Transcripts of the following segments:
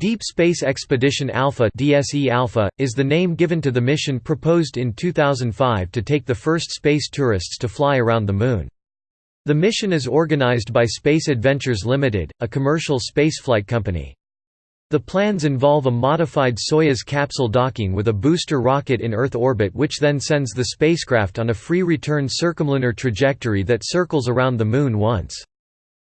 Deep Space Expedition Alpha (DSE Alpha) is the name given to the mission proposed in 2005 to take the first space tourists to fly around the Moon. The mission is organized by Space Adventures Limited, a commercial spaceflight company. The plans involve a modified Soyuz capsule docking with a booster rocket in Earth orbit which then sends the spacecraft on a free return circumlunar trajectory that circles around the Moon once.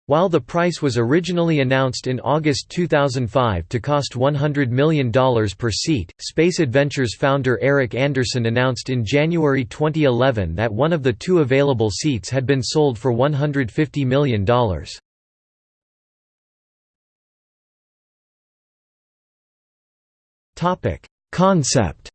While the price was originally announced in August 2005 to cost $100 million per seat, Space Adventures founder Eric Anderson announced in January 2011 that one of the two available seats had been sold for $150 million. Concept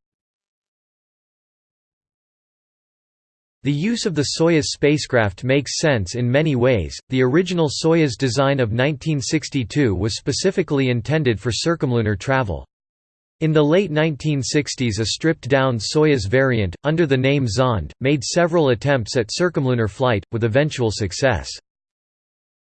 The use of the Soyuz spacecraft makes sense in many ways. The original Soyuz design of 1962 was specifically intended for circumlunar travel. In the late 1960s a stripped-down Soyuz variant, under the name Zond, made several attempts at circumlunar flight, with eventual success.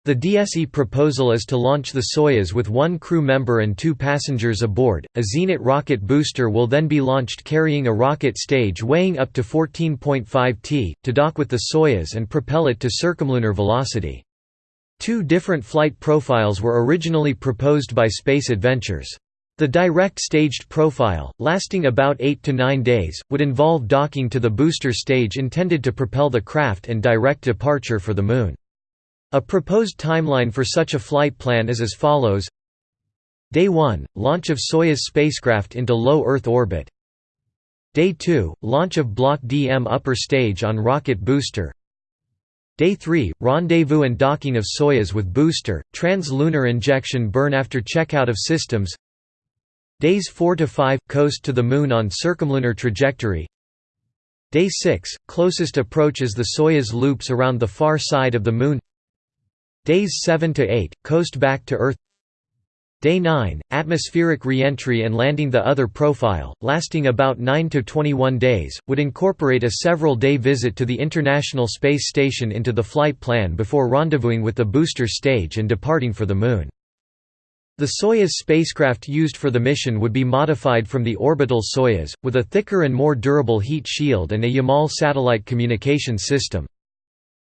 The DSE proposal is to launch the Soyuz with one crew member and two passengers aboard. A Zenit rocket booster will then be launched carrying a rocket stage weighing up to 14.5 t, to dock with the Soyuz and propel it to circumlunar velocity. Two different flight profiles were originally proposed by Space Adventures. The direct staged profile, lasting about 8 to 9 days, would involve docking to the booster stage intended to propel the craft and direct departure for the Moon. A proposed timeline for such a flight plan is as follows. Day 1 – Launch of Soyuz spacecraft into low Earth orbit. Day 2 – Launch of Block DM upper stage on rocket booster. Day 3 – Rendezvous and docking of Soyuz with booster, trans-lunar injection burn after checkout of systems. Days 4 to 5 – Coast to the Moon on circumlunar trajectory. Day 6 – Closest approach as the Soyuz loops around the far side of the Moon Days 7 to 8, coast back to Earth. Day 9, atmospheric reentry and landing the other profile, lasting about 9 to 21 days, would incorporate a several-day visit to the International Space Station into the flight plan before rendezvousing with the booster stage and departing for the Moon. The Soyuz spacecraft used for the mission would be modified from the orbital Soyuz, with a thicker and more durable heat shield and a Yamal satellite communications system.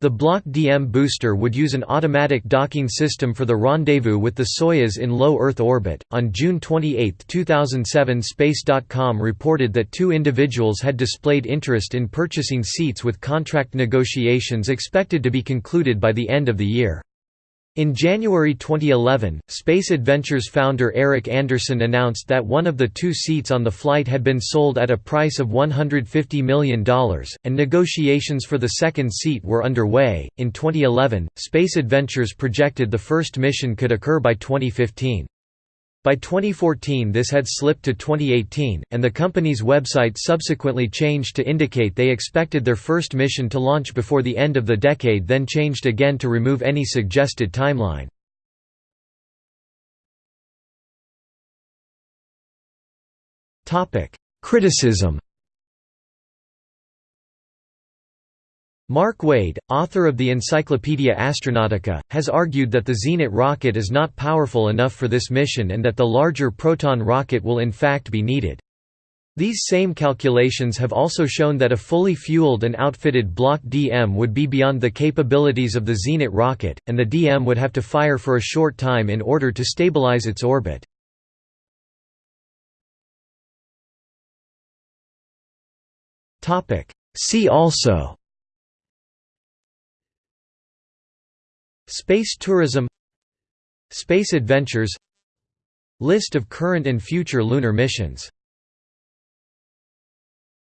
The Block DM booster would use an automatic docking system for the rendezvous with the Soyuz in low Earth orbit. On June 28, 2007, Space.com reported that two individuals had displayed interest in purchasing seats with contract negotiations expected to be concluded by the end of the year. In January 2011, Space Adventures founder Eric Anderson announced that one of the two seats on the flight had been sold at a price of $150 million, and negotiations for the second seat were underway. In 2011, Space Adventures projected the first mission could occur by 2015. By 2014 this had slipped to 2018, and the company's website subsequently changed to indicate they expected their first mission to launch before the end of the decade then changed again to remove any suggested timeline. Criticism Mark Wade, author of the Encyclopaedia Astronautica, has argued that the Zenit rocket is not powerful enough for this mission and that the larger Proton rocket will in fact be needed. These same calculations have also shown that a fully fueled and outfitted Block DM would be beyond the capabilities of the Zenit rocket, and the DM would have to fire for a short time in order to stabilize its orbit. See also Space tourism Space adventures List of current and future lunar missions